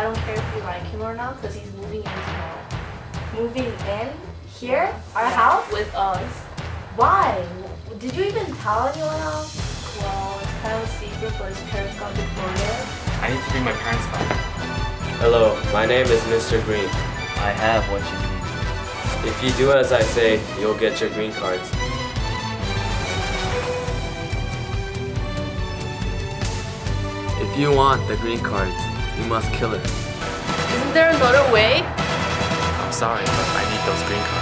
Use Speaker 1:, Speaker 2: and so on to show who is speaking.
Speaker 1: care if you like him or not because he's moving in tomorrow. Moving in here, our house.
Speaker 2: with us.
Speaker 1: Why? Did you even tell anyone else?
Speaker 2: Well, it's kind of a secret, but his parents got deported.
Speaker 3: I need to bring my parents back.
Speaker 4: Hello, my name is Mr. Green.
Speaker 5: I have what you need.
Speaker 4: If you do as I say, you'll get your green cards. If you want the green cards, you must kill it.
Speaker 2: Isn't there another way?
Speaker 3: I'm sorry, but I need those green cards.